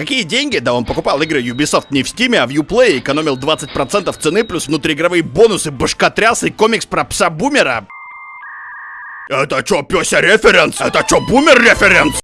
Какие деньги? Да он покупал игры Ubisoft не в Steam, а в Uplay, экономил 20% цены плюс внутриигровые бонусы, башкотряс и комикс про пса-бумера. Это чё, пёся референс? Это чё, бумер референс?